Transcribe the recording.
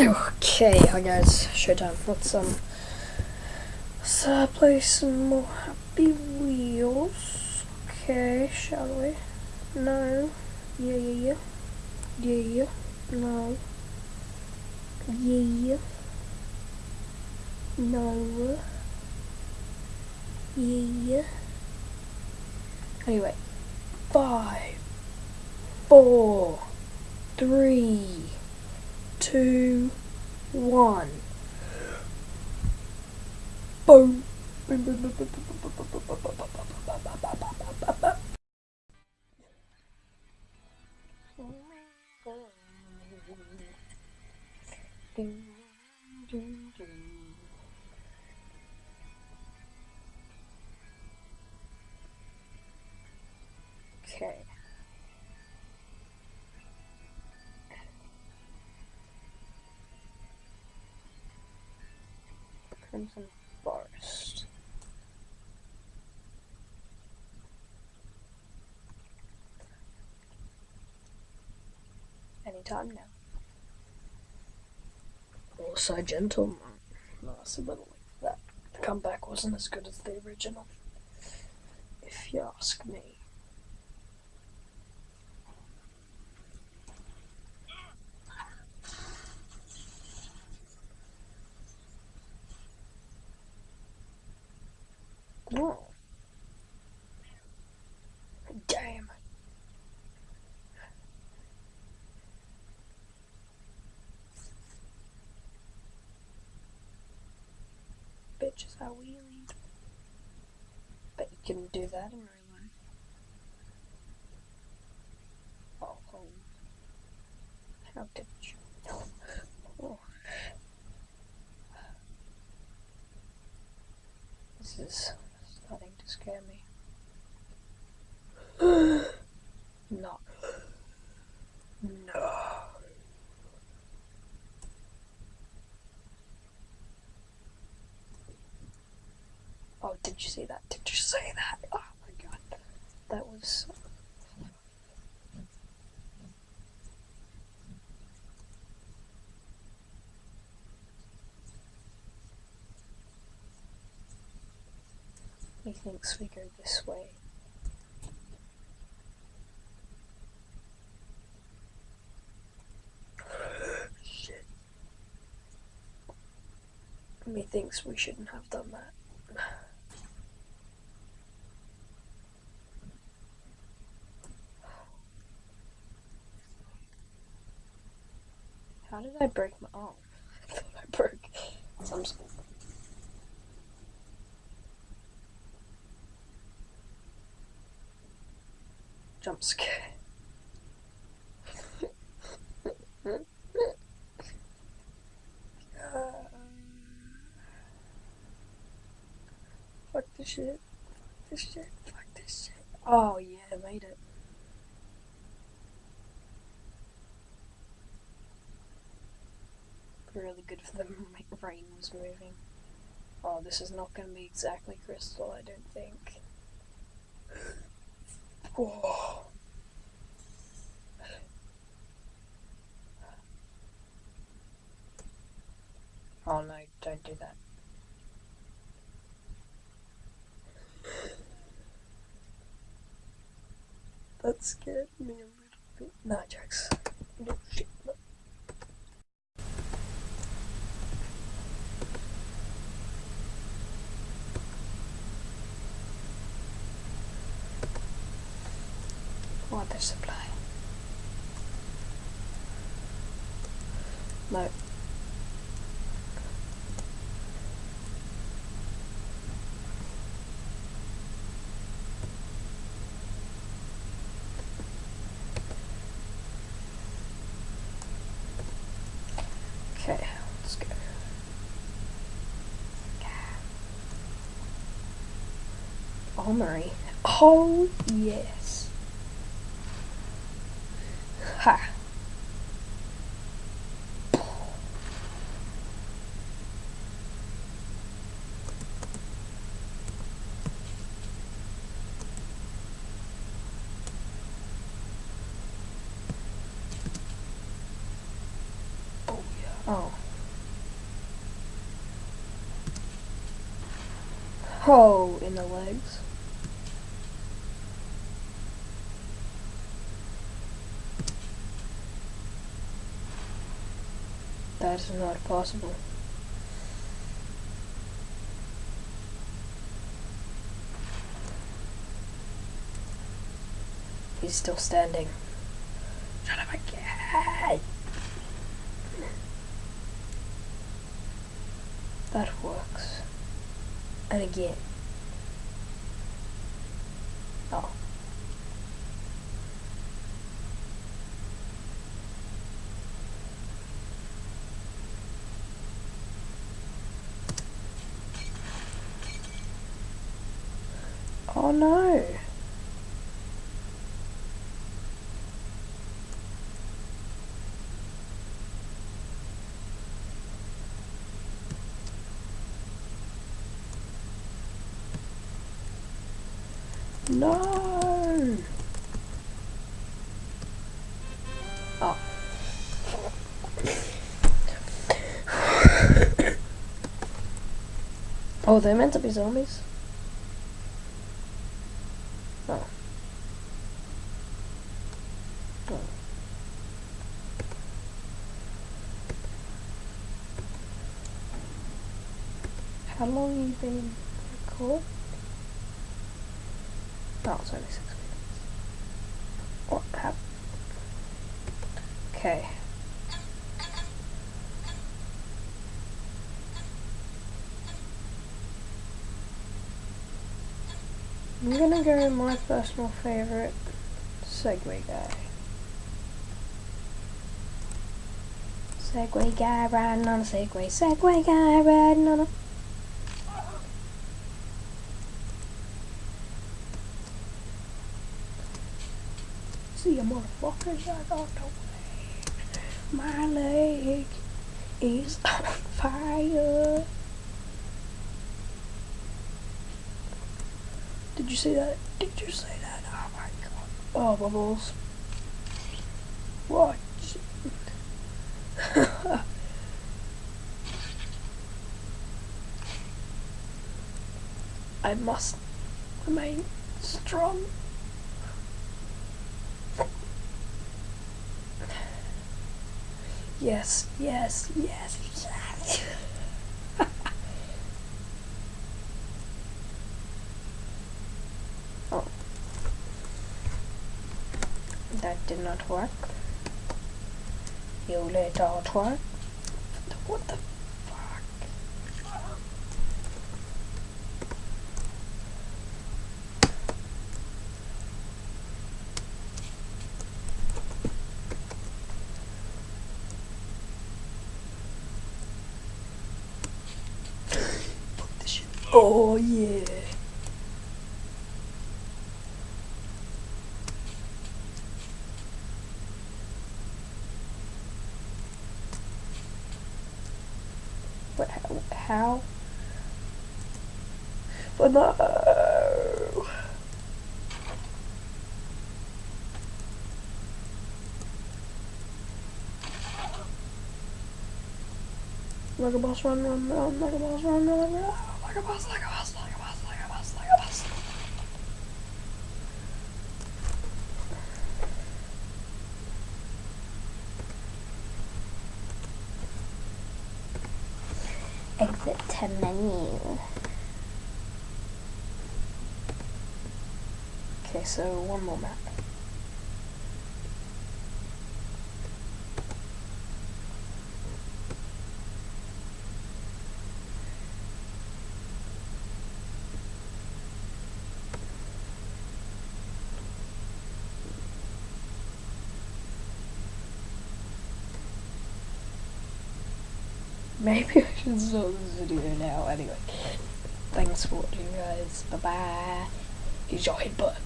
Okay, hi guys, showtime. Let's um, let's play some more Happy Wheels. Okay, shall we? No. Yeah, yeah, yeah. Yeah, yeah. No. Yeah. No. Yeah. Anyway, five, four, three, two, one. Boom. Boom, Crimson Forest. Anytime now. Also, gentleman. No, it's a little like that. The comeback wasn't as good as the original. If you ask me. Oh. Damn. Bitch is how we lead. Bet you can do that in real life. Oh, how did you? Oh. This is scare me. no. No. Oh, did you see that? Did you see that? Oh my god. That was. Thinks we go this way. Shit. Methinks we shouldn't have done that. How did I break my arm? I thought I broke some sort jump scare. Fuck this shit. Fuck this shit. Fuck this shit. Oh yeah, I made it. Really good for the rain was moving. Oh, this is not gonna be exactly crystal, I don't think. Whoa. Oh no, don't do that. That scared me a little bit. Nah, jokes. No shit. No. Water supply. No. Okay, let's go. Armory. Oh yes. Ha. Oh. Oh. Oh, in the legs. That is not possible. He's still standing. Shut up again! That works. And again. Oh. Oh no. No. Oh. oh, they're meant to be zombies? How long have you been recording? Oh, it's only six minutes. What happened? Okay. I'm gonna go my personal favourite Segway guy. Segway guy riding on a Segway, Segway guy riding on a See you motherfuckers, I got the way. My leg is on fire. Did you see that? Did you see that? Oh my god. Oh, bubbles. What? I must remain strong. Yes, yes, yes, yes. oh. That did not work. You little twerk. What the fuck? Put this shit. Oh yeah. But how? But no. Like a boss run, run, run, like a boss run, run, run, like a boss, like a boss, like a boss, like a boss, like a boss. Exit menu. Okay, so one more map. Maybe this video now. Anyway, thanks for watching, guys. Bye bye. Use your headbutt.